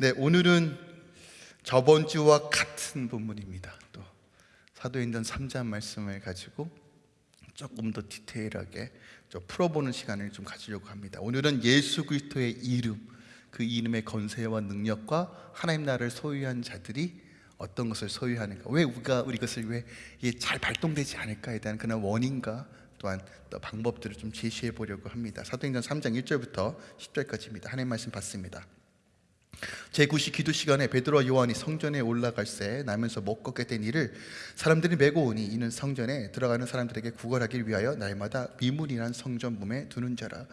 네, 오늘은 저번 주와 같은 본문입니다. 또 사도행전 3장 말씀을 가지고 조금 더 디테일하게 좀 풀어보는 시간을 좀 가지려고 합니다. 오늘은 예수 그리스도의 이름, 그 이름의 건세와 능력과 하나님 나라를 소유한 자들이 어떤 것을 소유하는가, 왜 우리가 우리 것을 왜 이게 잘 발동되지 않을까에 대한 그런 원인과 또한 또 방법들을 좀 제시해 보려고 합니다. 사도행전 3장 1절부터 10절까지입니다. 하나님 말씀 받습니다. 제9시 기도 시간에 베드로와 요한이 성전에 올라갈새 나면서 못 걷게 된 이를 사람들이 메고 오니 이는 성전에 들어가는 사람들에게 구걸하기 위하여 날마다 미문이란 성전 문에 두는 자라.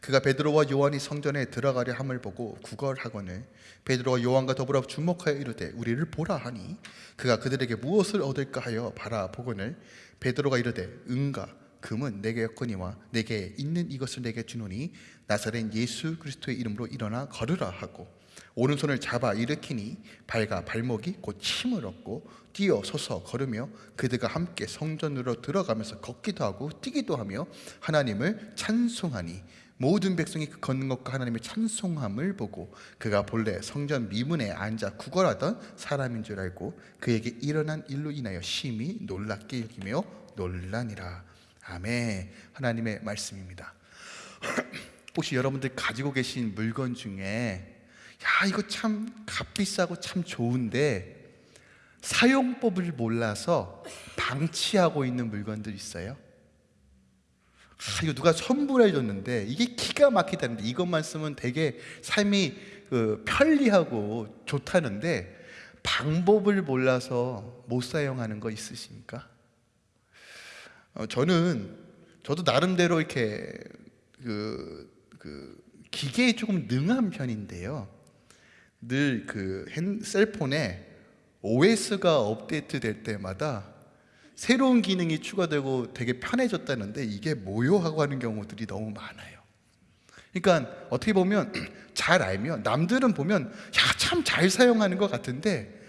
그가 베드로와 요한이 성전에 들어가려 함을 보고 구걸하거늘 베드로와 요한과 더불어 주목하여 이르되 우리를 보라 하니 그가 그들에게 무엇을 얻을까 하여 바라보거늘 베드로가 이르되 응가 금은 내게 였거니와 내게 있는 이것을 내게 주노니 나사렛 예수 그리스도의 이름으로 일어나 걸으라 하고 오른손을 잡아 일으키니 발과 발목이 곧 힘을 얻고 뛰어 서서 걸으며 그들과 함께 성전으로 들어가면서 걷기도 하고 뛰기도 하며 하나님을 찬송하니 모든 백성이 그 걷는 것과 하나님의 찬송함을 보고 그가 본래 성전 미문에 앉아 구걸하던 사람인 줄 알고 그에게 일어난 일로 인하여 심히 놀랍게 여기며 놀라니라. 아멘. 하나님의 말씀입니다. 혹시 여러분들 가지고 계신 물건 중에 야 이거 참 값비싸고 참 좋은데 사용법을 몰라서 방치하고 있는 물건들 있어요? 아, 이거 누가 선물해 줬는데 이게 기가 막히다는데 이것만 쓰면 되게 삶이 그 편리하고 좋다는데 방법을 몰라서 못 사용하는 거 있으십니까? 어, 저는 저도 나름대로 이렇게 그, 그 기계에 조금 능한 편인데요. 늘 그 셀폰에 OS가 업데이트 될 때마다 새로운 기능이 추가되고 되게 편해졌다는데 이게 뭐요? 하고 하는 경우들이 너무 많아요. 그러니까 어떻게 보면 잘 알면 남들은 보면 야 참 잘 사용하는 것 같은데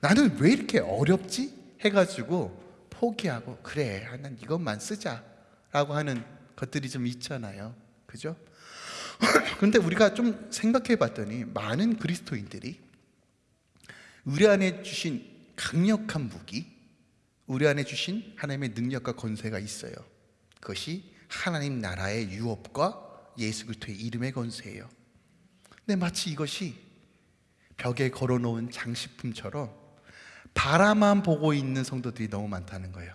나는 왜 이렇게 어렵지? 해가지고 포기하고 그래 아, 난 이것만 쓰자 라고 하는 것들이 좀 있잖아요. 그죠? 그런데 우리가 좀 생각해 봤더니 많은 그리스도인들이 우리 안에 주신 강력한 무기, 우리 안에 주신 하나님의 능력과 권세가 있어요. 그것이 하나님 나라의 유업과 예수 그리스도의 이름의 권세예요. 근데 마치 이것이 벽에 걸어놓은 장식품처럼 바라만 보고 있는 성도들이 너무 많다는 거예요.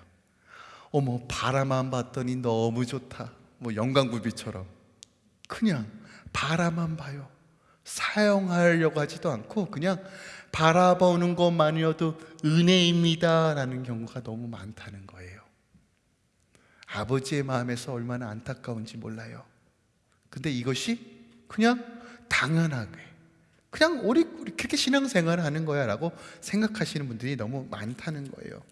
어머 바라만 봤더니 너무 좋다. 뭐 영광구비처럼 그냥 바라만 봐요. 사용하려고 하지도 않고 그냥 바라보는 것만이어도 은혜입니다 라는 경우가 너무 많다는 거예요. 아버지의 마음에서 얼마나 안타까운지 몰라요. 근데 이것이 그냥 당연하게 그냥 우리, 우리 그렇게 신앙생활을 하는 거야 라고 생각하시는 분들이 너무 많다는 거예요.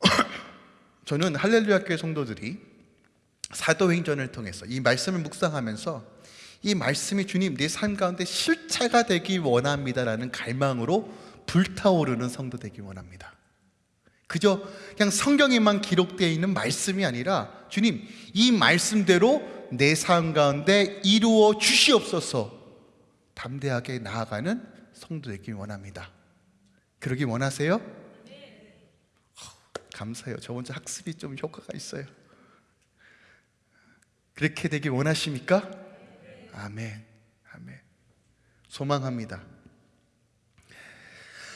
저는 할렐루야 교회 성도들이 사도행전을 통해서 이 말씀을 묵상하면서 이 말씀이 주님 내 삶 가운데 실체가 되기 원합니다라는 갈망으로 불타오르는 성도 되기 원합니다. 그저 그냥 성경에만 기록되어 있는 말씀이 아니라 주님 이 말씀대로 내 삶 가운데 이루어 주시옵소서 담대하게 나아가는 성도 되기 원합니다. 그러기 원하세요? 감사해요. 저 혼자 학습이 좀 효과가 있어요. 그렇게 되기 원하십니까? 아멘. 아멘. 소망합니다.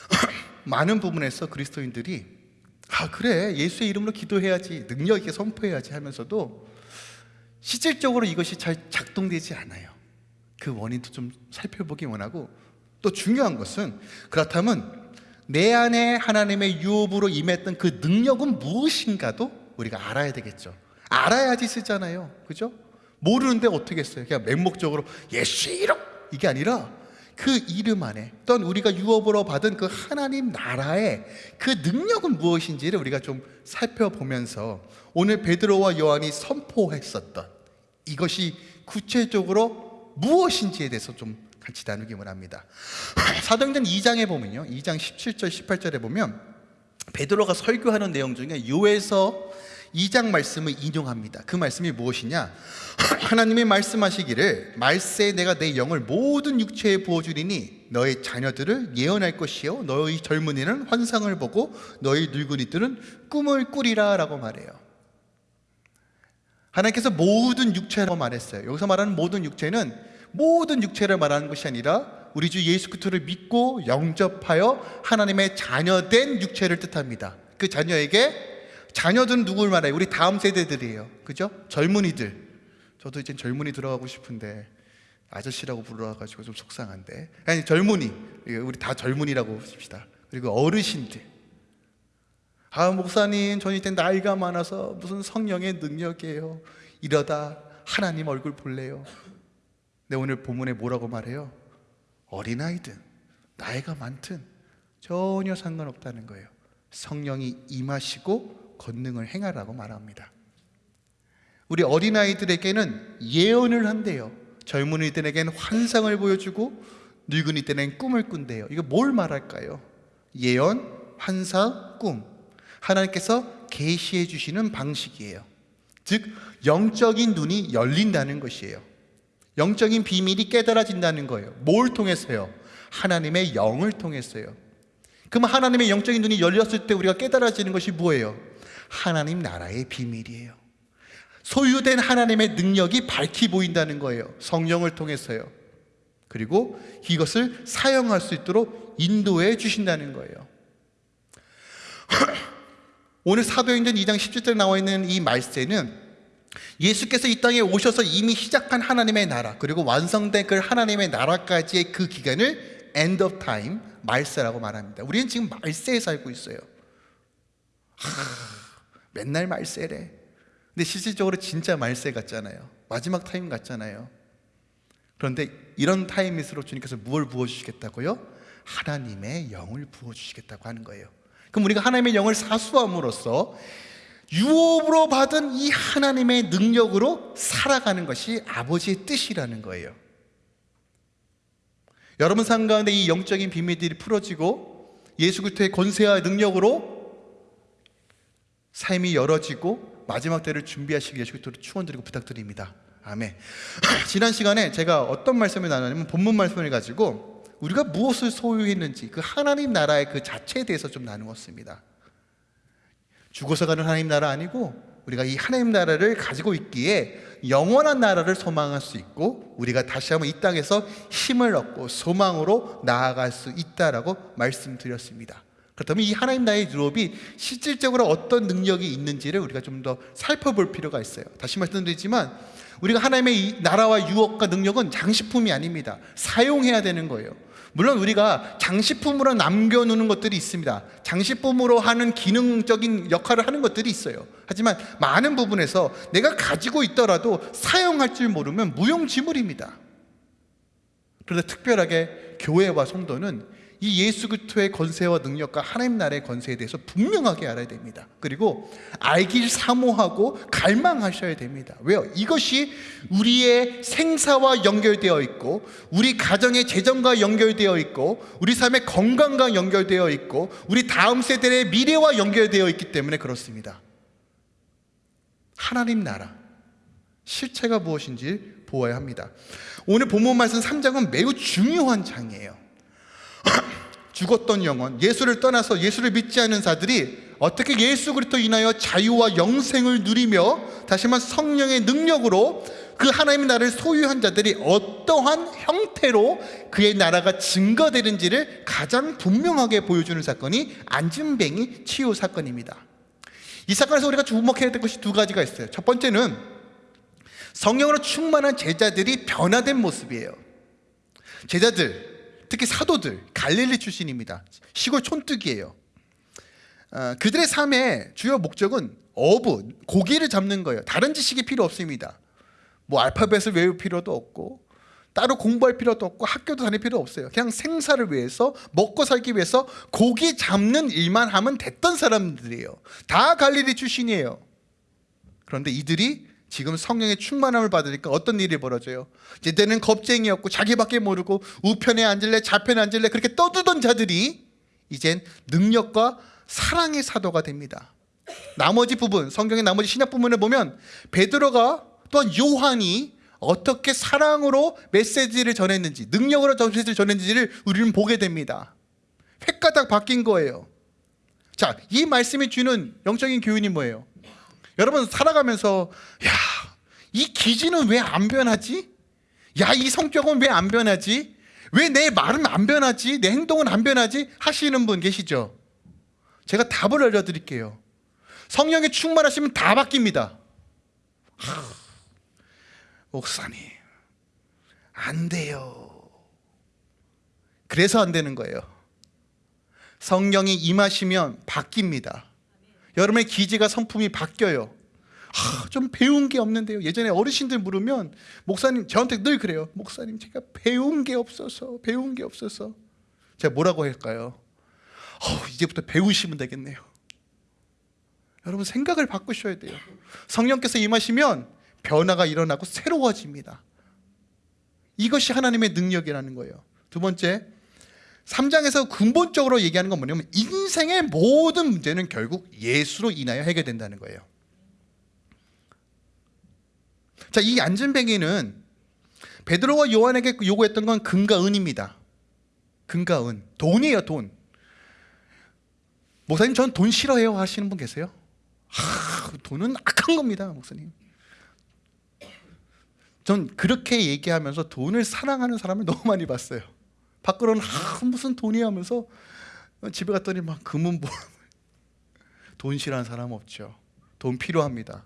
많은 부분에서 그리스도인들이 아 그래 예수의 이름으로 기도해야지 능력 있게 선포해야지 하면서도 실질적으로 이것이 잘 작동되지 않아요. 그 원인도 좀 살펴보기 원하고 또 중요한 것은 그렇다면 내 안에 하나님의 유업으로 임했던 그 능력은 무엇인가도 우리가 알아야 되겠죠. 알아야지 쓰잖아요. 그죠? 모르는데 어떻게 했어요? 그냥 맹목적으로 예수 이름 이게 아니라 그 이름 안에 어떤 우리가 유업으로 받은 그 하나님 나라의 그 능력은 무엇인지를 우리가 좀 살펴보면서 오늘 베드로와 요한이 선포했었던 이것이 구체적으로 무엇인지에 대해서 좀 같이 나누기 원합니다. 사도행전 2장에 보면요. 2장 17절 18절에 보면 베드로가 설교하는 내용 중에 요에서 2장 말씀을 인용합니다. 그 말씀이 무엇이냐? 하나님이 말씀하시기를 말세 내가 내 영을 모든 육체에 부어주리니 너의 자녀들을 예언할 것이요 너의 젊은이는 환상을 보고 너의 늙은이들은 꿈을 꾸리라 라고 말해요. 하나님께서 모든 육체라고 말했어요. 여기서 말하는 모든 육체는 모든 육체를 말하는 것이 아니라 우리 주 예수 그리스도를 믿고 영접하여 하나님의 자녀된 육체를 뜻합니다. 그 자녀에게 자녀들은 누굴 말해요? 우리 다음 세대들이에요. 그죠? 젊은이들. 저도 이제 젊은이 들어가고 싶은데 아저씨라고 불러가지고 좀 속상한데. 아니 젊은이. 우리 다 젊은이라고 합시다. 그리고 어르신들. 아 목사님 전 이제 나이가 많아서 무슨 성령의 능력이에요. 이러다 하나님 얼굴 볼래요. 근데 오늘 본문에 뭐라고 말해요? 어린아이든 나이가 많든 전혀 상관없다는 거예요. 성령이 임하시고 권능을 행하라고 말합니다. 우리 어린아이들에게는 예언을 한대요. 젊은이들에게는 환상을 보여주고 늙은이 때는 꿈을 꾼대요. 이거 뭘 말할까요? 예언, 환상, 꿈. 하나님께서 계시해 주시는 방식이에요. 즉 영적인 눈이 열린다는 것이에요. 영적인 비밀이 깨달아진다는 거예요. 뭘 통해서요? 하나님의 영을 통해서요. 그럼 하나님의 영적인 눈이 열렸을 때 우리가 깨달아지는 것이 뭐예요? 하나님 나라의 비밀이에요. 소유된 하나님의 능력이 밝히 보인다는 거예요. 성령을 통해서요. 그리고 이것을 사용할 수 있도록 인도해 주신다는 거예요. 오늘 사도행전 2장 17절에 나와 있는 이 말세는 예수께서 이 땅에 오셔서 이미 시작한 하나님의 나라 그리고 완성된 그 하나님의 나라까지의 그 기간을 end of time 말세라고 말합니다. 우리는 지금 말세에 살고 있어요. 하, 맨날 말세래. 근데 실질적으로 진짜 말세 같잖아요. 마지막 타임 같잖아요. 그런데 이런 타임일수록 주님께서 무엇을 부어주시겠다고요? 하나님의 영을 부어주시겠다고 하는 거예요. 그럼 우리가 하나님의 영을 사수함으로써 유업으로 받은 이 하나님의 능력으로 살아가는 것이 아버지의 뜻이라는 거예요. 여러분 삶 가운데 이 영적인 비밀들이 풀어지고 예수 그리스도의 권세와 능력으로 삶이 열어지고 마지막 때를 준비하시기 예수 그리스도를 축원드리고 부탁드립니다. 아멘. 지난 시간에 제가 어떤 말씀을 나누냐면 본문 말씀을 가지고 우리가 무엇을 소유했는지 그 하나님 나라의 그 자체에 대해서 좀 나누었습니다. 죽어서 가는 하나님 나라 아니고 우리가 이 하나님 나라를 가지고 있기에 영원한 나라를 소망할 수 있고 우리가 다시 한번 이 땅에서 힘을 얻고 소망으로 나아갈 수 있다라고 말씀드렸습니다. 그렇다면 이 하나님 나라의 유업이 실질적으로 어떤 능력이 있는지를 우리가 좀 더 살펴볼 필요가 있어요. 다시 말씀드리지만 우리가 하나님의 나라와 유업과 능력은 장식품이 아닙니다. 사용해야 되는 거예요. 물론 우리가 장식품으로 남겨놓는 것들이 있습니다. 장식품으로 하는 기능적인 역할을 하는 것들이 있어요. 하지만 많은 부분에서 내가 가지고 있더라도 사용할 줄 모르면 무용지물입니다. 그런데 특별하게 교회와 성도는 이 예수 그리스도의 권세와 능력과 하나님 나라의 권세에 대해서 분명하게 알아야 됩니다. 그리고 알길 사모하고 갈망하셔야 됩니다. 왜요? 이것이 우리의 생사와 연결되어 있고 우리 가정의 재정과 연결되어 있고 우리 삶의 건강과 연결되어 있고 우리 다음 세대의 미래와 연결되어 있기 때문에 그렇습니다. 하나님 나라 실체가 무엇인지 보아야 합니다. 오늘 본문 말씀 3장은 매우 중요한 장이에요. 죽었던 영혼, 예수를 떠나서 예수를 믿지 않은 자들이 어떻게 예수 그리스도 인하여 자유와 영생을 누리며 다시 한번 성령의 능력으로 그 하나님의 나라를 소유한 자들이 어떠한 형태로 그의 나라가 증거되는지를 가장 분명하게 보여주는 사건이 안진뱅이 치유 사건입니다. 이 사건에서 우리가 주목해야 될 것이 두 가지가 있어요. 첫 번째는 성령으로 충만한 제자들이 변화된 모습이에요. 제자들, 특히 사도들 갈릴리 출신입니다. 시골 촌뜨기예요. 어, 그들의 삶의 주요 목적은 어부, 고기를 잡는 거예요. 다른 지식이 필요 없습니다. 뭐 알파벳을 외울 필요도 없고 따로 공부할 필요도 없고 학교도 다닐 필요 없어요. 그냥 생사를 위해서 먹고 살기 위해서 고기 잡는 일만 하면 됐던 사람들이에요. 다 갈릴리 출신이에요. 그런데 이들이 지금 성령의 충만함을 받으니까 어떤 일이 벌어져요? 이제는 겁쟁이였고 자기밖에 모르고 우편에 앉을래 좌편에 앉을래 그렇게 떠들던 자들이 이젠 능력과 사랑의 사도가 됩니다. 나머지 부분 성경의 나머지 신약 부분을 보면 베드로가 또한 요한이 어떻게 사랑으로 메시지를 전했는지 능력으로 메시지를 전했는지를 우리는 보게 됩니다 획가닥 바뀐 거예요 자, 이 말씀이 주는 영적인 교훈이 뭐예요? 여러분 살아가면서 야, 이 기질은 왜 안 변하지? 야, 이 성격은 왜 안 변하지? 왜 내 말은 안 변하지? 내 행동은 안 변하지? 하시는 분 계시죠? 제가 답을 알려드릴게요. 성령에 충만하시면 다 바뀝니다. 하, 목사님, 안 돼요. 그래서 안 되는 거예요. 성령이 임하시면 바뀝니다. 여러분의 기지가 성품이 바뀌어요. 하, 좀 배운 게 없는데요. 예전에 어르신들 물으면 목사님 저한테 늘 그래요. 목사님 제가 배운 게 없어서 배운 게 없어서 제가 뭐라고 할까요? 어, 이제부터 배우시면 되겠네요. 여러분 생각을 바꾸셔야 돼요. 성령께서 임하시면 변화가 일어나고 새로워집니다. 이것이 하나님의 능력이라는 거예요. 두 번째 3장에서 근본적으로 얘기하는 건 뭐냐면 인생의 모든 문제는 결국 예수로 인하여 해결된다는 거예요. 자, 이 안전뱅이는 베드로와 요한에게 요구했던 건 금과 은입니다. 금과 은. 돈이에요, 돈. 목사님, 전 돈 싫어해요 하시는 분 계세요? 하, 돈은 악한 겁니다, 목사님. 전 그렇게 얘기하면서 돈을 사랑하는 사람을 너무 많이 봤어요. 밖으로는 아, 무슨 돈이 하면서 집에 갔더니 막 금은 뭐. 돈 싫어하는 사람 없죠. 돈 필요합니다.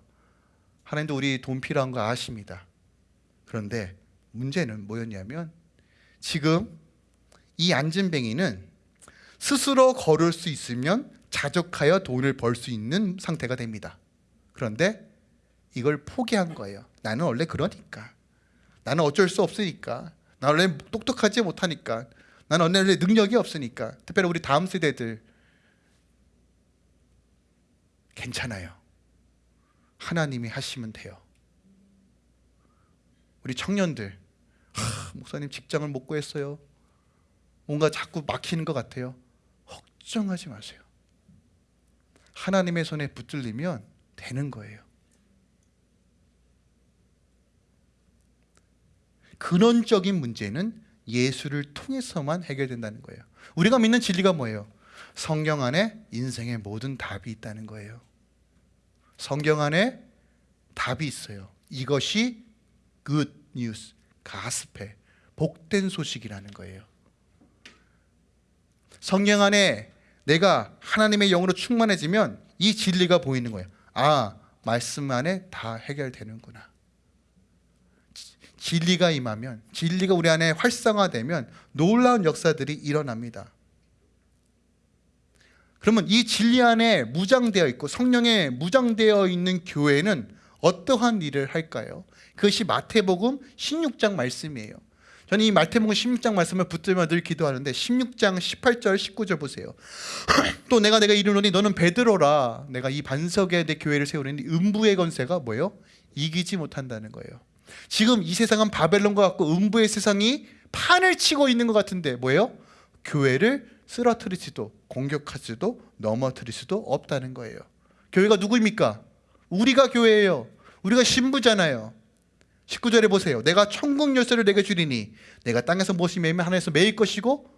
하나님도 우리 돈 필요한 거 아십니다. 그런데 문제는 뭐였냐면 지금 이 안진뱅이는 스스로 걸을 수 있으면 자족하여 돈을 벌 수 있는 상태가 됩니다. 그런데 이걸 포기한 거예요. 나는 원래 그러니까. 나는 어쩔 수 없으니까. 나 원래 똑똑하지 못하니까. 나는 원래 능력이 없으니까. 특별히 우리 다음 세대들 괜찮아요. 하나님이 하시면 돼요. 우리 청년들 하, 목사님 직장을 못 구했어요. 뭔가 자꾸 막히는 것 같아요. 걱정하지 마세요. 하나님의 손에 붙들리면 되는 거예요. 근원적인 문제는 예수를 통해서만 해결된다는 거예요. 우리가 믿는 진리가 뭐예요? 성경 안에 인생의 모든 답이 있다는 거예요. 성경 안에 답이 있어요. 이것이 good news, 가스페, 복된 소식이라는 거예요. 성경 안에 내가 하나님의 영으로 충만해지면 이 진리가 보이는 거예요. 아, 말씀 안에 다 해결되는구나. 진리가 임하면 진리가 우리 안에 활성화되면 놀라운 역사들이 일어납니다. 그러면 이 진리 안에 무장되어 있고 성령에 무장되어 있는 교회는 어떠한 일을 할까요? 그것이 마태복음 16장 말씀이에요. 저는 이 마태복음 16장 말씀을 붙들며 늘 기도하는데 16장 18절 19절 보세요. 또 내가 내가 이르노니 너는 베드로라 내가 이 반석에 내 교회를 세우니 음부의 건세가 뭐예요? 이기지 못한다는 거예요. 지금 이 세상은 바벨론과 같고 음부의 세상이 판을 치고 있는 것 같은데 뭐예요? 교회를 쓰러뜨릴 수도 공격할 수도 넘어뜨릴 수도 없다는 거예요. 교회가 누구입니까? 우리가 교회예요. 우리가 신부잖아요. 19절에 보세요. 내가 천국 열쇠를 내게 주리니 내가 땅에서 무엇이 매면 하늘에서 매일 것이고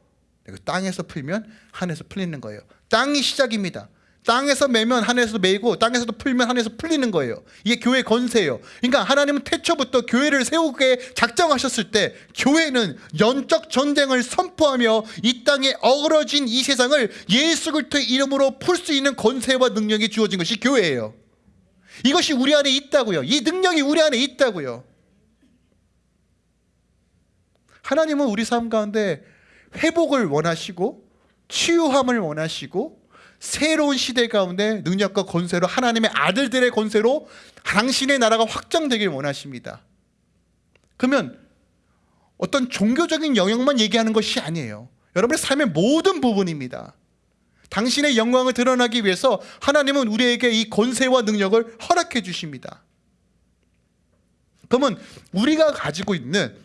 내가 땅에서 풀면 하늘에서 풀리는 거예요. 땅이 시작입니다. 땅에서 매면 하늘에서 매고 땅에서도 풀면 하늘에서 풀리는 거예요. 이게 교회 건세예요. 그러니까 하나님은 태초부터 교회를 세우게 작정하셨을 때 교회는 영적 전쟁을 선포하며 이 땅에 어그러진 이 세상을 예수 그리스도의 이름으로 풀 수 있는 건세와 능력이 주어진 것이 교회예요. 이것이 우리 안에 있다고요. 이 능력이 우리 안에 있다고요. 하나님은 우리 삶 가운데 회복을 원하시고 치유함을 원하시고 새로운 시대 가운데 능력과 권세로 하나님의 아들들의 권세로 당신의 나라가 확장되길 원하십니다. 그러면 어떤 종교적인 영역만 얘기하는 것이 아니에요. 여러분의 삶의 모든 부분입니다. 당신의 영광을 드러나기 위해서 하나님은 우리에게 이 권세와 능력을 허락해 주십니다. 그러면 우리가 가지고 있는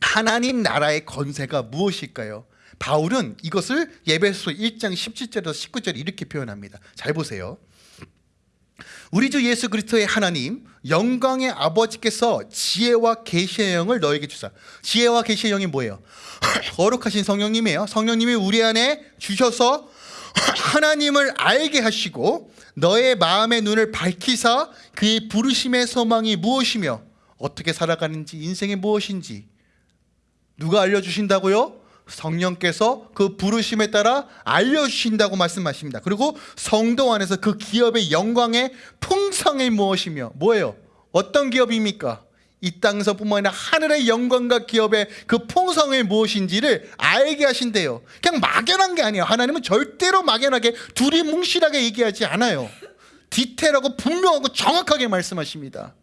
하나님 나라의 권세가 무엇일까요? 바울은 이것을 예배소 1장 17절에서 19절 이렇게 표현합니다. 잘 보세요. 우리 주 예수 그리스도의 하나님 영광의 아버지께서 지혜와 계시의 영을 너에게 주사. 지혜와 계시의 영이 뭐예요? 거룩하신 성령님이에요. 성령님이 우리 안에 주셔서 하나님을 알게 하시고 너의 마음의 눈을 밝히사 그의 부르심의 소망이 무엇이며 어떻게 살아가는지 인생이 무엇인지 누가 알려주신다고요? 성령께서 그 부르심에 따라 알려주신다고 말씀하십니다. 그리고 성도 안에서 그 기업의 영광의 풍성이 무엇이며 뭐예요? 어떤 기업입니까? 이 땅에서뿐만 아니라 하늘의 영광과 기업의 그 풍성이 무엇인지를 알게 하신대요. 그냥 막연한 게 아니에요. 하나님은 절대로 막연하게 두리뭉실하게 얘기하지 않아요. 디테일하고 분명하고 정확하게 말씀하십니다.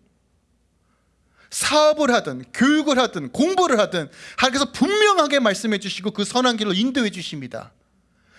사업을 하든 교육을 하든 공부를 하든 하나님께서 분명하게 말씀해 주시고 그 선한 길로 인도해 주십니다.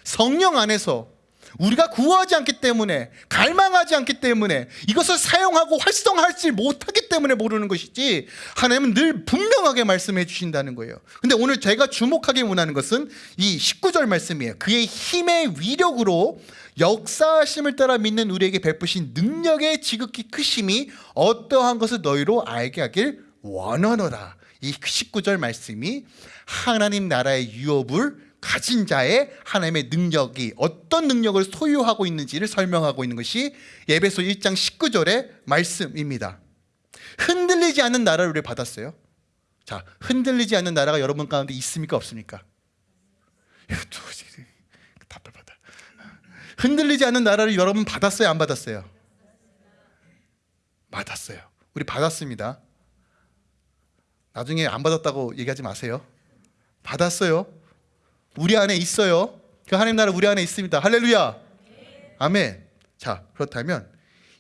성령 안에서 우리가 구하지 않기 때문에 갈망하지 않기 때문에 이것을 사용하고 활성화하지 못하기 때문에 모르는 것이지 하나님은 늘 분명하게 말씀해 주신다는 거예요. 근데 오늘 제가 주목하게 원하는 것은 이 19절 말씀이에요. 그의 힘의 위력으로 역사하심을 따라 믿는 우리에게 베푸신 능력의 지극히 크심이 어떠한 것을 너희로 알게 하길 원하노라. 이 19절 말씀이 하나님 나라의 유업을 가진 자의 하나님의 능력이 어떤 능력을 소유하고 있는지를 설명하고 있는 것이 예배소 1장 19절의 말씀입니다. 흔들리지 않는 나라를 우리 받았어요. 자, 흔들리지 않는 나라가 여러분 가운데 있습니까 없습니까? 답답하다. 흔들리지 않는 나라를 여러분 받았어요 안 받았어요? 받았어요. 우리 받았습니다. 나중에 안 받았다고 얘기하지 마세요. 받았어요 우리 안에 있어요. 그 하나님 나라 우리 안에 있습니다. 할렐루야. 아멘. 자, 그렇다면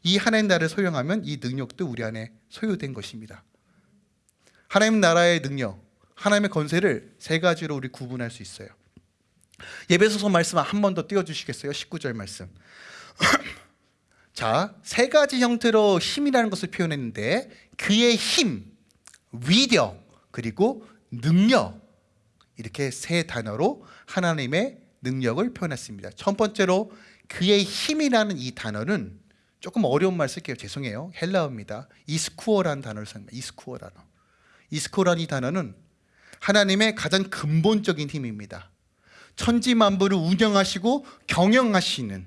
이 하나님 나라를 소유하면 이 능력도 우리 안에 소유된 것입니다. 하나님 나라의 능력, 하나님의 건세를 세 가지로 우리 구분할 수 있어요. 예배소서 말씀 한 번 더 띄워 주시겠어요? 19절 말씀. 자, 세 가지 형태로 힘이라는 것을 표현했는데 그의 힘, 위력, 그리고 능력 이렇게 세 단어로 하나님의 능력을 표현했습니다. 첫 번째로 그의 힘이라는 이 단어는 조금 어려운 말 쓸게요. 죄송해요. 헬라어입니다. 이스쿠어라는 단어를 씁니다. 이스쿠어 단어. 이스쿠어라는 이 단어는 하나님의 가장 근본적인 힘입니다. 천지 만물을 운영하시고 경영하시는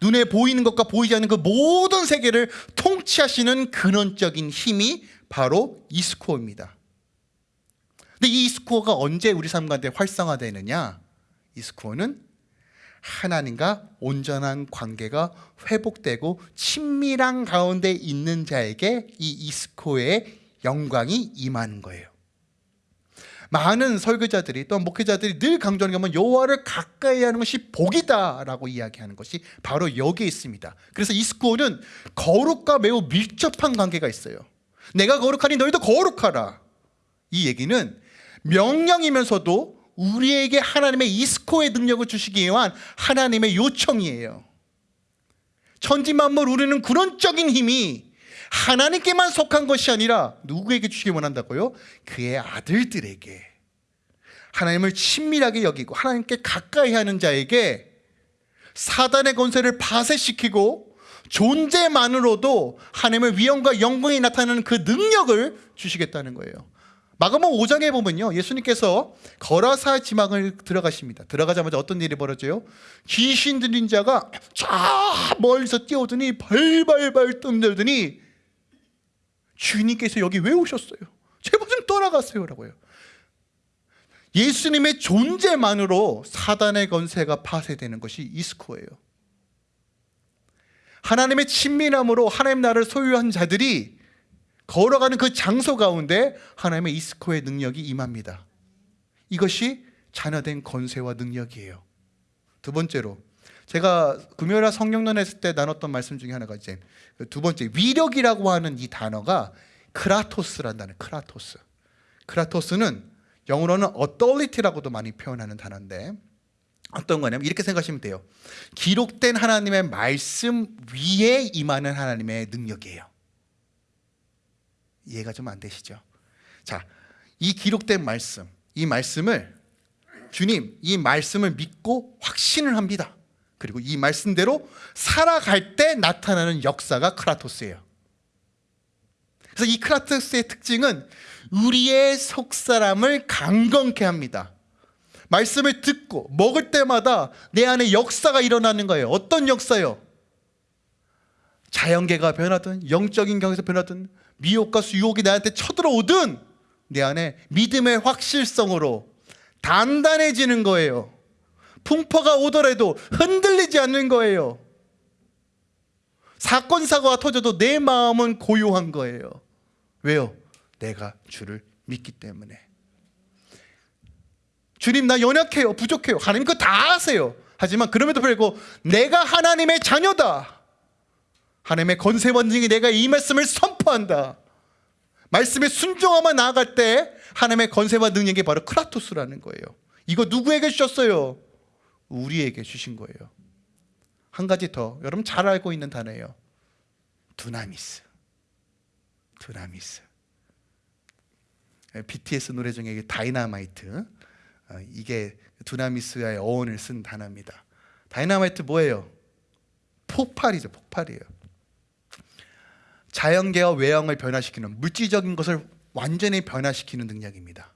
눈에 보이는 것과 보이지 않는 그 모든 세계를 통치하시는 근원적인 힘이 바로 이스코어입니다. 근데 이 스코어가 언제 우리 삶 가운데 활성화되느냐? 이 스코어는 하나님과 온전한 관계가 회복되고 친밀한 가운데 있는 자에게 이 이스코의 영광이 임하는 거예요. 많은 설교자들이 또 목회자들이 늘 강조하는 게 여호와를 가까이 하는 것이 복이다라고 이야기하는 것이 바로 여기에 있습니다. 그래서 이스코어는 거룩과 매우 밀접한 관계가 있어요. 내가 거룩하니 너희도 거룩하라. 이 얘기는 명령이면서도 우리에게 하나님의 이스코의 능력을 주시기 위한 하나님의 요청이에요. 천지만물 우리는 근원적인 힘이 하나님께만 속한 것이 아니라 누구에게 주시기 원한다고요? 그의 아들들에게. 하나님을 친밀하게 여기고 하나님께 가까이 하는 자에게 사단의 권세를 파쇄시키고 존재만으로도 하나님의 위엄과 영광이 나타나는 그 능력을 주시겠다는 거예요 마가복 5장에 보면요 예수님께서 거라사 지망을 들어가십니다 들어가자마자 어떤 일이 벌어져요? 귀신 들린 자가 저 멀리서 뛰어오더니 발발발 뜸들더니 주님께서 여기 왜 오셨어요? 제발 좀 떠나가세요 라고 요 예수님의 존재만으로 사단의 건세가 파쇄되는 것이 이스코예요 하나님의 친밀함으로 하나님 나라를 소유한 자들이 걸어가는 그 장소 가운데 하나님의 이스코의 능력이 임합니다. 이것이 자녀된 건세와 능력이에요. 두 번째로 제가 금요일 성령론 했을 때 나눴던 말씀 중에 하나가 이제 두 번째 위력이라고 하는 이 단어가 크라토스라는 단어 크라토스. 크라토스는 영어로는 authority라고도 많이 표현하는 단어인데 어떤 거냐면 이렇게 생각하시면 돼요. 기록된 하나님의 말씀 위에 임하는 하나님의 능력이에요 이해가 좀 안 되시죠? 자, 이 기록된 말씀, 이 말씀을 주님, 이 말씀을 믿고 확신을 합니다. 그리고 이 말씀대로 살아갈 때 나타나는 역사가 크라토스예요. 그래서 이 크라토스의 특징은 우리의 속사람을 강건케 합니다. 말씀을 듣고 먹을 때마다 내 안에 역사가 일어나는 거예요. 어떤 역사요? 자연계가 변하든 영적인 경에서 변하든 미혹과 수욕이 나한테 쳐들어오든 내 안에 믿음의 확실성으로 단단해지는 거예요. 풍파가 오더라도 흔들리지 않는 거예요. 사건 사고가 터져도 내 마음은 고요한 거예요. 왜요? 내가 주를 믿기 때문에. 주님 나 연약해요. 부족해요. 하나님 그거 다 아세요. 하지만 그럼에도 불구하고 내가 하나님의 자녀다. 하나님의 건세 원증이 내가 이 말씀을 선포한다. 말씀에 순종하며 나아갈 때 하나님의 건세와 능력이 바로 크라토스라는 거예요. 이거 누구에게 주셨어요? 우리에게 주신 거예요. 한 가지 더 여러분 잘 알고 있는 단어예요. 두나미스. 두나미스. BTS 노래 중에 다이나마이트. 어, 이게 두나미스와의 어원을 쓴 단어입니다. 다이나마이트 뭐예요? 폭발이죠, 폭발이에요. 자연계와 외형을 변화시키는 물질적인 것을 완전히 변화시키는 능력입니다.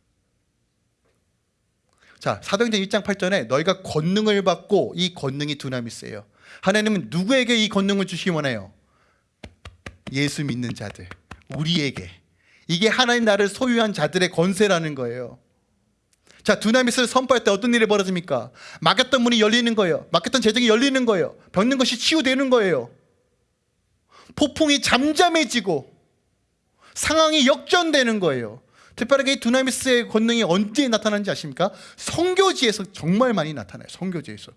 자, 사도행전 1장 8절에 너희가 권능을 받고 이 권능이 두나미스예요. 하나님은 누구에게 이 권능을 주시기 원해요? 예수 믿는 자들, 우리에게. 이게 하나님 나를 소유한 자들의 권세라는 거예요. 자, 두나미스를 선포할 때 어떤 일이 벌어집니까? 막혔던 문이 열리는 거예요. 막혔던 재정이 열리는 거예요. 병든 것이 치유되는 거예요. 폭풍이 잠잠해지고 상황이 역전되는 거예요. 특별하게 이 두나미스의 권능이 언제 나타나는지 아십니까? 성교지에서 정말 많이 나타나요. 성교지에서.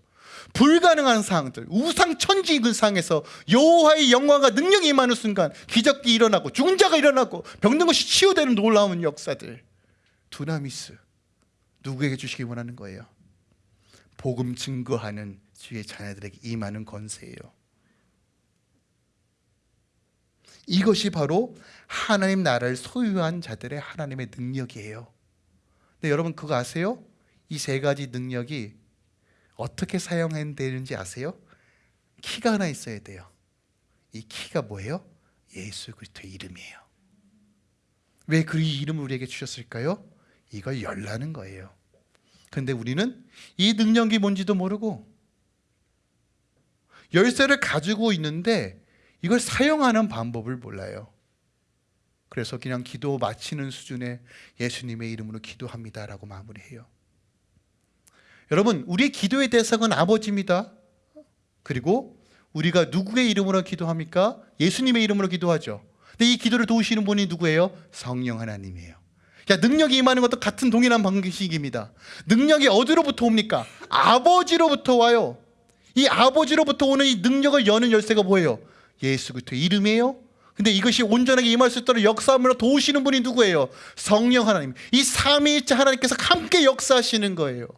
불가능한 상황들, 우상천지 그 상에서 여호와의 영광과 능력이 임하는 순간 기적이 일어나고 죽은 자가 일어나고 병든 것이 치유되는 놀라운 역사들. 두나미스 누구에게 주시기 원하는 거예요? 복음 증거하는 주의 자녀들에게 임하는 권세예요. 이것이 바로 하나님 나라를 소유한 자들의 하나님의 능력이에요. 근데 여러분 그거 아세요? 이 세 가지 능력이 어떻게 사용되는지 아세요? 키가 하나 있어야 돼요. 이 키가 뭐예요? 예수 그리스도의 이름이에요. 왜 그 이름을 우리에게 주셨을까요? 이걸 열라는 거예요. 근데 우리는 이 능력이 뭔지도 모르고 열쇠를 가지고 있는데 이걸 사용하는 방법을 몰라요. 그래서 그냥 기도 마치는 수준의 예수님의 이름으로 기도합니다 라고 마무리해요. 여러분, 우리의 기도의 대상은 아버지입니다. 그리고 우리가 누구의 이름으로 기도합니까? 예수님의 이름으로 기도하죠. 근데 이 기도를 도우시는 분이 누구예요? 성령 하나님이에요. 야, 능력이 임하는 것도 같은 동일한 방식입니다. 능력이 어디로부터 옵니까? 아버지로부터 와요. 이 아버지로부터 오는 이 능력을 여는 열쇠가 뭐예요? 예수 그리스도 이름이에요. 근데 이것이 온전하게 임할 수 있도록 역사함으로 도우시는 분이 누구예요? 성령 하나님. 이 삼위일체 하나님께서 함께 역사하시는 거예요.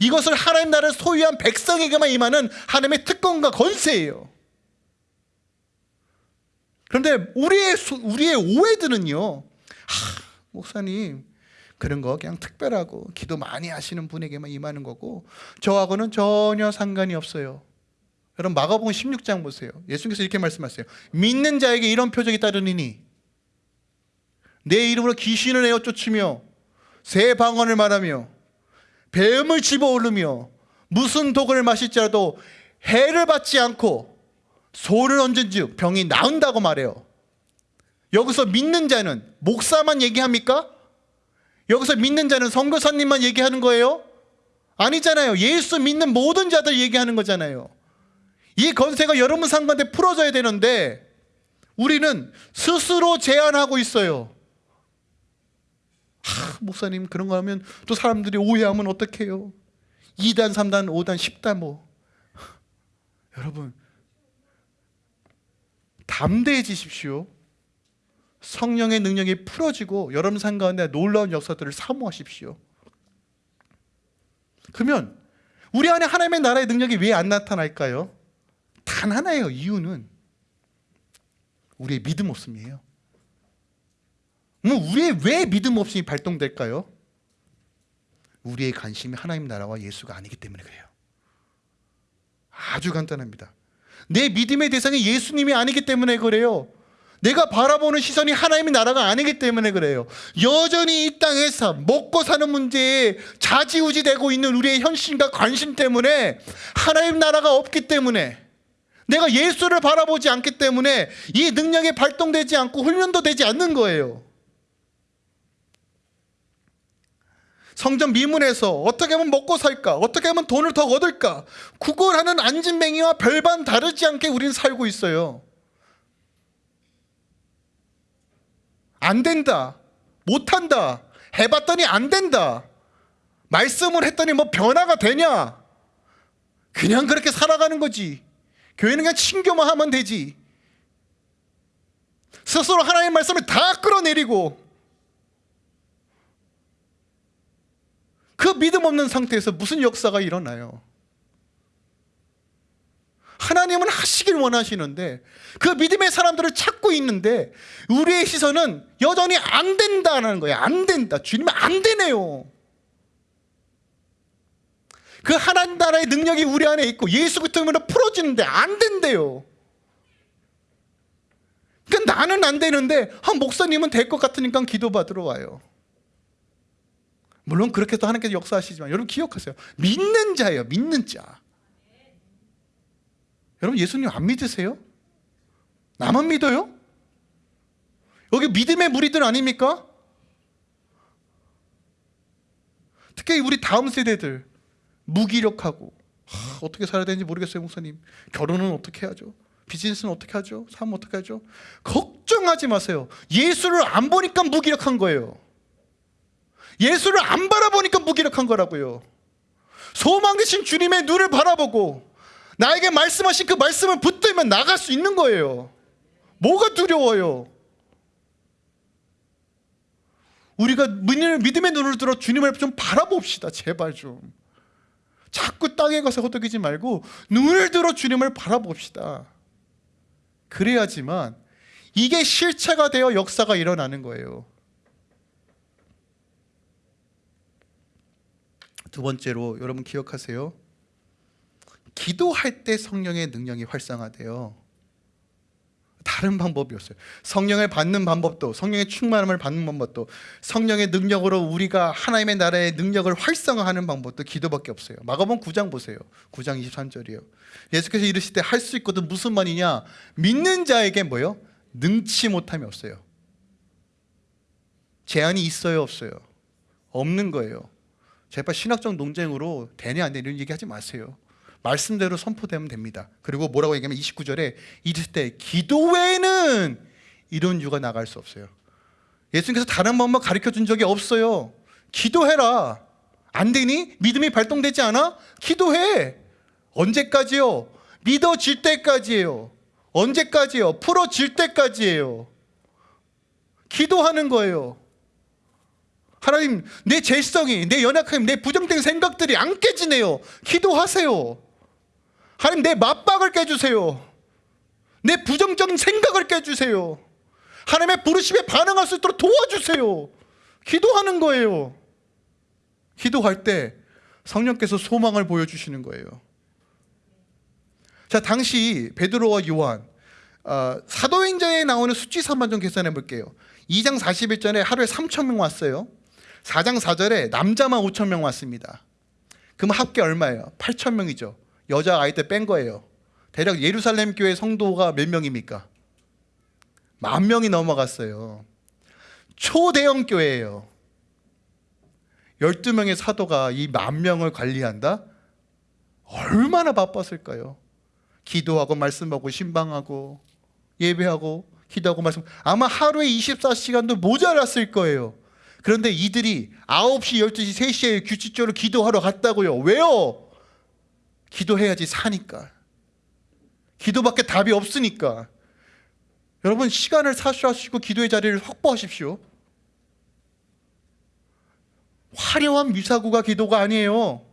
이것을 하나님 나라를 소유한 백성에게만 임하는 하나님의 특권과 권세예요. 그런데 우리의 우리의 오해들은요. 하, 목사님 그런 거 그냥 특별하고 기도 많이 하시는 분에게만 임하는 거고 저하고는 전혀 상관이 없어요. 여러분 마가복음 16장 보세요. 예수님께서 이렇게 말씀하세요. 믿는 자에게 이런 표적이 따르니니 내 이름으로 귀신을 내어 쫓으며 새 방언을 말하며 뱀을 집어오르며 무슨 독을 마실지라도 해를 받지 않고 소를 얹은 즉 병이 나은다고 말해요. 여기서 믿는 자는 목사만 얘기합니까? 여기서 믿는 자는 선교사님만 얘기하는 거예요? 아니잖아요. 예수 믿는 모든 자들 얘기하는 거잖아요. 이 건세가 여러분 상관에 풀어져야 되는데 우리는 스스로 제한하고 있어요. 하, 목사님 그런 거 하면 또 사람들이 오해하면 어떡해요? 2단, 3단, 5단, 10단 뭐. 여러분 담대해지십시오. 성령의 능력이 풀어지고 여러분 삶 가운데 놀라운 역사들을 사모하십시오. 그러면 우리 안에 하나님의 나라의 능력이 왜 안 나타날까요? 단 하나예요. 이유는 우리의 믿음 없음이에요. 뭐 우리의 왜 믿음 없음이 발동될까요? 우리의 관심이 하나님 나라와 예수가 아니기 때문에 그래요. 아주 간단합니다. 내 믿음의 대상이 예수님이 아니기 때문에 그래요. 내가 바라보는 시선이 하나님의 나라가 아니기 때문에 그래요. 여전히 이 땅에서 먹고 사는 문제에 자지우지되고 있는 우리의 현실과 관심 때문에 하나님 나라가 없기 때문에 내가 예수를 바라보지 않기 때문에 이 능력이 발동되지 않고 훈련도 되지 않는 거예요. 성전 미문에서 어떻게 하면 먹고 살까? 어떻게 하면 돈을 더 얻을까? 구걸하는 안진뱅이와 별반 다르지 않게 우리는 살고 있어요. 안 된다. 못한다. 해봤더니 안 된다. 말씀을 했더니 뭐 변화가 되냐? 그냥 그렇게 살아가는 거지. 교회는 그냥 친교만 하면 되지. 스스로 하나님의 말씀을 다 끌어내리고 그 믿음 없는 상태에서 무슨 역사가 일어나요? 하나님은 하시길 원하시는데 그 믿음의 사람들을 찾고 있는데 우리의 시선은 여전히 안 된다는 거예요. 안 된다. 주님은 안 되네요. 그 하나님 나라의 능력이 우리 안에 있고 예수 그리스도로 풀어지는데 안 된대요. 그러니까 나는 안 되는데 한 목사님은 될 것 같으니까 기도받으러 와요. 물론 그렇게 도 하나님께서 역사하시지만 여러분 기억하세요. 믿는 자예요. 믿는 자. 여러분 예수님 안 믿으세요? 나만 믿어요? 여기 믿음의 무리들 아닙니까? 특히 우리 다음 세대들 무기력하고 하, 어떻게 살아야 되는지 모르겠어요 목사님. 결혼은 어떻게 하죠? 비즈니스는 어떻게 하죠? 삶은 어떻게 하죠? 걱정하지 마세요. 예수를 안 보니까 무기력한 거예요. 예수를 안 바라보니까 무기력한 거라고요. 소망 되신 주님의 눈을 바라보고 나에게 말씀하신 그 말씀을 붙들면 나갈 수 있는 거예요. 뭐가 두려워요? 우리가 믿음의 눈을 들어 주님을 좀 바라봅시다. 제발 좀 자꾸 땅에 가서 허덕이지 말고 눈을 들어 주님을 바라봅시다. 그래야지만 이게 실체가 되어 역사가 일어나는 거예요. 두 번째로 여러분 기억하세요? 기도할 때 성령의 능력이 활성화돼요 다른 방법이었어요. 성령을 받는 방법도 성령의 충만함을 받는 방법도 성령의 능력으로 우리가 하나님의 나라의 능력을 활성화하는 방법도 기도밖에 없어요. 마가복음 9장 보세요. 9장 23절이에요. 예수께서 이르실 때할수 있거든 무슨 말이냐? 믿는 자에게 뭐요? 능치 못함이 없어요. 제한이 있어요 없어요? 없는 거예요. 제발 신학적 논쟁으로 되냐 안 되냐 이런 얘기하지 마세요 말씀대로 선포되면 됩니다. 그리고 뭐라고 얘기하면 29절에 이럴 때 기도 외에는 이런 이유가 나갈 수 없어요. 예수님께서 다른 방법 가르쳐 준 적이 없어요. 기도해라. 안 되니? 믿음이 발동되지 않아? 기도해. 언제까지요? 믿어질 때까지예요. 언제까지요? 풀어질 때까지예요. 기도하는 거예요. 하나님 내 죄성이 내 연약함 내 부정된 생각들이 안 깨지네요. 기도하세요 하나님 내 맞박을 깨주세요. 내 부정적인 생각을 깨주세요. 하나님의 부르심에 반응할 수 있도록 도와주세요. 기도하는 거예요. 기도할 때 성령께서 소망을 보여주시는 거예요. 자 당시 베드로와 요한 어, 사도행전에 나오는 수치사만 좀 계산해 볼게요. 2장 41절에 하루에 3천 명 왔어요. 4장 4절에 남자만 5천 명 왔습니다. 그럼 합계 얼마예요? 8천 명이죠 여자 아이들 뺀 거예요 대략 예루살렘 교회 성도가 몇 명입니까? 만 명이 넘어갔어요 초대형 교회예요 12명의 사도가 이 만 명을 관리한다? 얼마나 바빴을까요? 기도하고 말씀하고 신방하고 예배하고 기도하고 말씀 아마 하루에 24시간도 모자랐을 거예요 그런데 이들이 9시, 12시, 3시에 규칙적으로 기도하러 갔다고요 왜요? 기도해야지 사니까. 기도밖에 답이 없으니까. 여러분 시간을 사수하시고 기도의 자리를 확보하십시오. 화려한 미사구가 기도가 아니에요.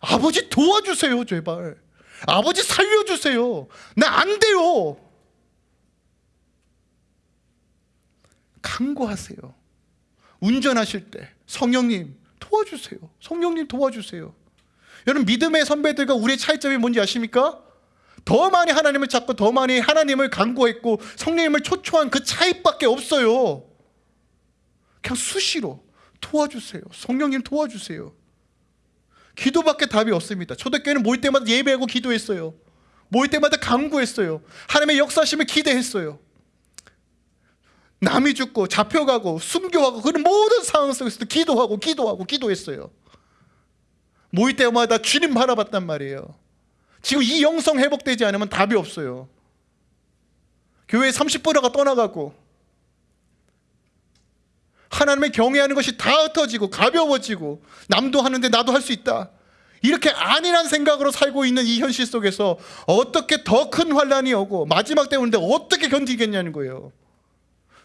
아버지 도와주세요 제발. 아버지 살려주세요. 나 안 돼요. 간구하세요. 운전하실 때 성령님 도와주세요. 성령님 도와주세요 여러분 믿음의 선배들과 우리의 차이점이 뭔지 아십니까? 더 많이 하나님을 찾고 더 많이 하나님을 간구했고 성령님을 초초한 그 차이밖에 없어요. 그냥 수시로 도와주세요. 성령님 도와주세요. 기도밖에 답이 없습니다. 초대교회는 모일 때마다 예배하고 기도했어요. 모일 때마다 간구했어요. 하나님의 역사심을 기대했어요. 남이 죽고 잡혀가고 숨겨가고 그런 모든 상황 속에서도 기도하고 기도하고 기도했어요. 모일 때마다 주님 바라봤단 말이에요. 지금 이 영성 회복되지 않으면 답이 없어요. 교회 30%가 떠나가고 하나님의 경외하는 것이 다 흩어지고 가벼워지고 남도 하는데 나도 할 수 있다. 이렇게 안일한 생각으로 살고 있는 이 현실 속에서 어떻게 더 큰 환란이 오고 마지막 때 오는데 어떻게 견디겠냐는 거예요.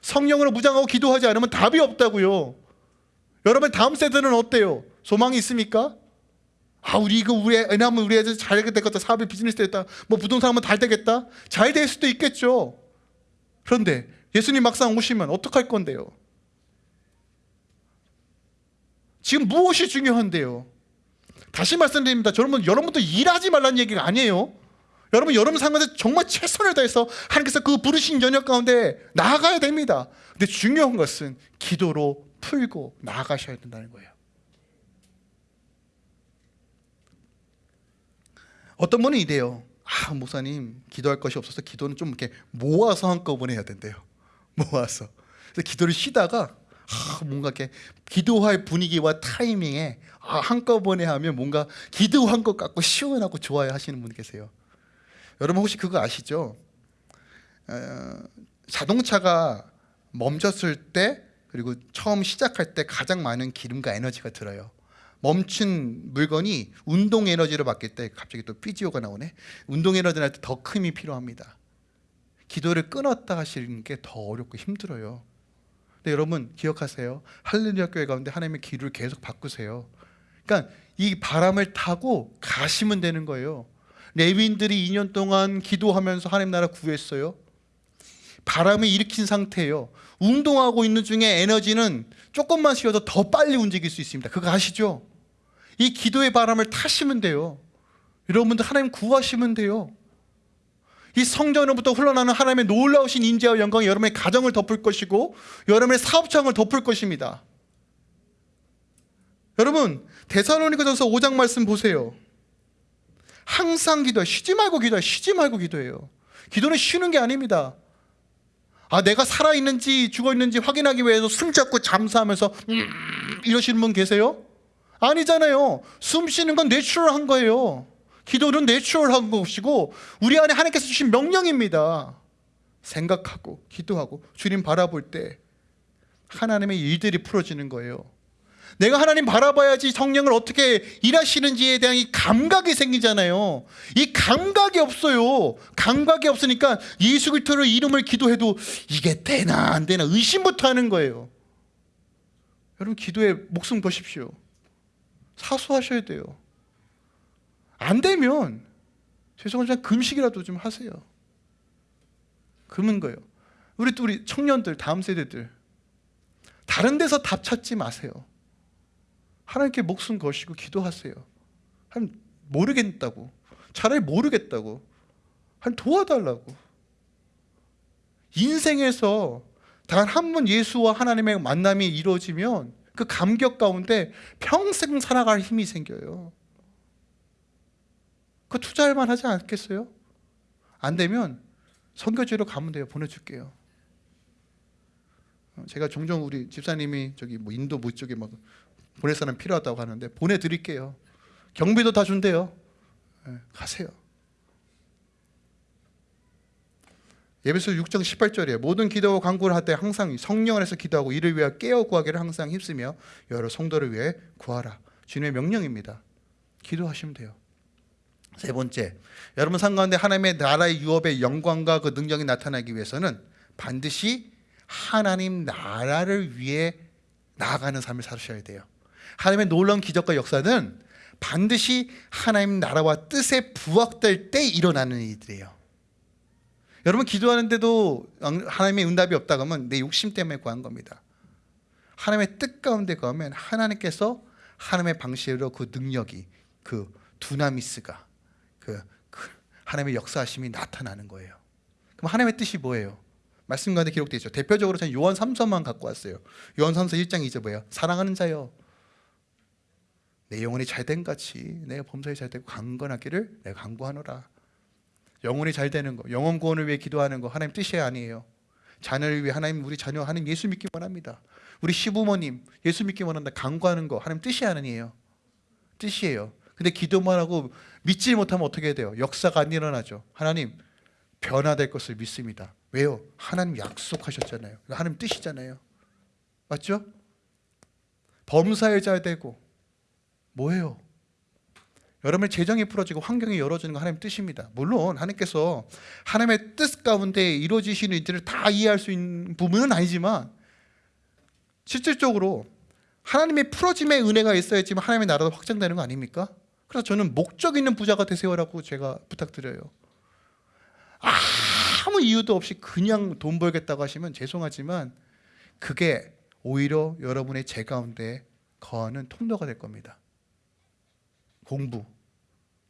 성령으로 무장하고 기도하지 않으면 답이 없다고요. 여러분 다음 세대는 어때요? 소망이 있습니까? 아 우리 이거 우리 애 낳으면 우리 애들 잘 되겠다. 사업이 비즈니스 되겠다. 뭐 부동산 하면 잘 되겠다. 잘 될 수도 있겠죠. 그런데 예수님 막상 오시면 어떡할 건데요? 지금 무엇이 중요한데요? 다시 말씀드립니다. 여러분 여러분도 일하지 말라는 얘기가 아니에요. 여러분 여러분 상관에서 정말 최선을 다해서 하나님께서 그 부르신 연역 가운데 나아가야 됩니다. 근데 중요한 것은 기도로 풀고 나아가셔야 된다는 거예요 어떤 분은 이래요. 아 목사님 기도할 것이 없어서 기도는 좀 이렇게 모아서 한꺼번에 해야 된대요. 모아서. 그래서 기도를 쉬다가 아, 뭔가 이렇게 기도할 분위기와 타이밍에 아, 한꺼번에 하면 뭔가 기도한 것 같고 시원하고 좋아요 하시는 분 계세요. 여러분 혹시 그거 아시죠? 어, 자동차가 멈췄을 때 그리고 처음 시작할 때 가장 많은 기름과 에너지가 들어요. 멈춘 물건이 운동 에너지로 바뀔 때 갑자기 또 피지오가 나오네. 운동 에너지 날 때 더 큰 힘이 필요합니다. 기도를 끊었다 하시는 게 더 어렵고 힘들어요. 근데 여러분 기억하세요. 할렐루야 교회 가운데 하나님의 기도를 계속 바꾸세요. 그러니까 이 바람을 타고 가시면 되는 거예요. 레위인들이 2년 동안 기도하면서 하나님 나라 구했어요. 바람을 일으킨 상태예요. 운동하고 있는 중에 에너지는 조금만 쉬어도 더 빨리 움직일 수 있습니다. 그거 아시죠? 이 기도의 바람을 타시면 돼요. 여러분들 하나님 구하시면 돼요. 이 성전으로부터 흘러나는 하나님의 놀라우신 인재와 영광이 여러분의 가정을 덮을 것이고 여러분의 사업장을 덮을 것입니다. 여러분 데살로니가전서 5장 말씀 보세요. 항상 기도해. 쉬지 말고 기도해. 쉬지 말고 기도해요. 기도는 쉬는 게 아닙니다. 아 내가 살아있는지 죽어있는지 확인하기 위해서 숨잡고 잠수하면서 음, 이러시는 분 계세요? 아니잖아요. 숨 쉬는 건 내추럴한 거예요. 기도는 내추럴한 것이고 우리 안에 하나님께서 주신 명령입니다. 생각하고 기도하고 주님 바라볼 때 하나님의 일들이 풀어지는 거예요 내가 하나님 바라봐야지 성령을 어떻게 일하시는지에 대한 이 감각이 생기잖아요. 이 감각이 없어요. 감각이 없으니까 예수 그리스도로 이름을 기도해도 이게 되나 안 되나 의심부터 하는 거예요. 여러분 기도에 목숨 거십시오. 사수하셔야 돼요. 안 되면 죄송하지만 금식이라도 좀 하세요. 금은 거예요. 우리 또 우리 청년들 다음 세대들 다른 데서 답 찾지 마세요. 하나님께 목숨 거시고 기도하세요. 한 모르겠다고. 차라리 모르겠다고. 한 도와달라고. 인생에서 단 한 번 예수와 하나님의 만남이 이루어지면 그 감격 가운데 평생 살아갈 힘이 생겨요. 그 투자할 만 하지 않겠어요? 안 되면 선교지로 가면 돼요. 보내줄게요. 제가 종종 우리 집사님이 저기 뭐 인도 뭐 쪽에 막 보낼 사람 필요하다고 하는데 보내드릴게요. 경비도 다 준대요. 네, 가세요. 예배서 6장 18절에 모든 기도와 간구를 할 때 항상 성령 안에서 기도하고 이를 위하여 깨어 구하기를 항상 힘쓰며 여러 성도를 위해 구하라. 주님의 명령입니다. 기도하시면 돼요. 세 번째, 여러분 상가운데 하나님의 나라의 유업의 영광과 그 능력이 나타나기 위해서는 반드시 하나님 나라를 위해 나아가는 삶을 살으셔야 돼요. 하나님의 놀라운 기적과 역사는 반드시 하나님 나라와 뜻에 부합될 때 일어나는 일들이에요. 여러분 기도하는데도 하나님의 응답이 없다 그러면 내 욕심 때문에 구한 겁니다. 하나님의 뜻 가운데 가면 하나님께서 하나님의 방식으로 그 능력이 그 두나미스가 그, 그 하나님의 역사하심이 나타나는 거예요. 그럼 하나님의 뜻이 뭐예요? 말씀 가운데 기록되어 있죠. 대표적으로 저는 요한 3서만 갖고 왔어요. 요한 3서 1장 2절 뭐예요? 사랑하는 자여 내 영혼이 잘된 같이 내가 범사에 잘되고 강건하기를 내가 강구하노라. 영혼이 잘 되는 거, 영혼 구원을 위해 기도하는 거 하나님 뜻이 아니에요. 자녀를 위해 하나님 우리 자녀 하나님 예수 믿기 원합니다. 우리 시부모님 예수 믿기 원한다 강구하는 거 하나님 뜻이 아니에요. 뜻이에요. 근데 기도만 하고 믿지 못하면 어떻게 돼요? 역사가 안 일어나죠. 하나님 변화될 것을 믿습니다. 왜요? 하나님 약속하셨잖아요. 하나님 뜻이잖아요. 맞죠? 범사에 잘 되고 뭐예요? 여러분의 재정이 풀어지고 환경이 열어지는 거 하나님 뜻입니다. 물론 하나님께서 하나님의 뜻 가운데 이루어지시는 일들을 다 이해할 수 있는 부분은 아니지만 실질적으로 하나님의 풀어짐의 은혜가 있어야지만 하나님의 나라도 확장되는 거 아닙니까? 그래서 저는 목적 있는 부자가 되세요라고 제가 부탁드려요. 아무 이유도 없이 그냥 돈 벌겠다고 하시면 죄송하지만 그게 오히려 여러분의 재 가운데 거하는 통로가 될 겁니다. 공부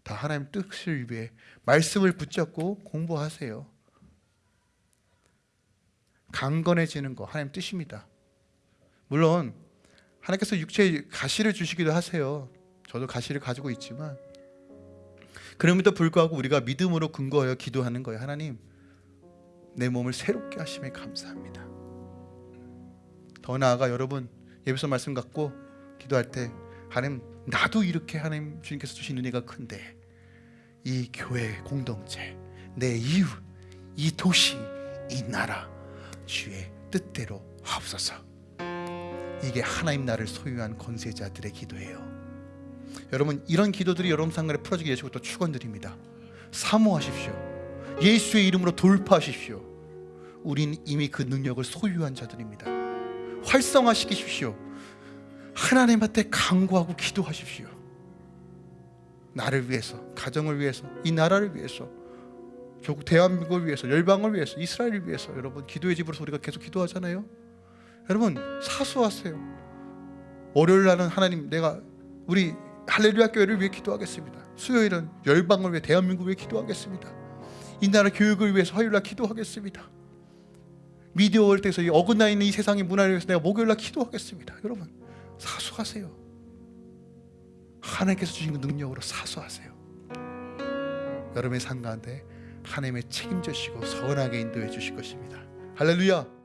다 하나님 뜻을 위해 말씀을 붙잡고 공부하세요. 강건해지는 거 하나님 뜻입니다. 물론 하나님께서 육체에 가시를 주시기도 하세요. 저도 가시를 가지고 있지만 그럼에도 불구하고 우리가 믿음으로 근거하여 기도하는 거예요. 하나님 내 몸을 새롭게 하심에 감사합니다. 더 나아가 여러분 예배서 말씀 갖고 기도할 때 하나님 나도 이렇게 하나님 주님께서 주신 은혜가 큰데 이 교회 공동체 내 이웃 이 도시 이 나라 주의 뜻대로 하옵소서. 이게 하나님 나를 소유한 권세자들의 기도예요. 여러분 이런 기도들이 여러분 상관에 풀어지게 되시고 또 축원드립니다. 사모하십시오. 예수의 이름으로 돌파하십시오. 우린 이미 그 능력을 소유한 자들입니다. 활성화시키십시오 하나님한테 간구하고 기도하십시오. 나를 위해서, 가정을 위해서, 이 나라를 위해서, 조국 대한민국을 위해서, 열방을 위해서, 이스라엘을 위해서 여러분 기도의 집으로서 우리가 계속 기도하잖아요. 여러분 사수하세요. 월요일 날은 하나님 내가 우리 할렐루야 교회를 위해 기도하겠습니다. 수요일은 열방을 위해 대한민국을 위해 기도하겠습니다. 이 나라 교육을 위해서 화요일 날 기도하겠습니다. 미디어 월드에서 이 어긋나 있는 이 세상의 문화를 위해서 내가 목요일 날 기도하겠습니다. 여러분 사수하세요. 하나님께서 주신 그 능력으로 사수하세요. 여러분의 삶 가운데 하나님의 책임져시고 선하게 인도해 주실 것입니다. 할렐루야.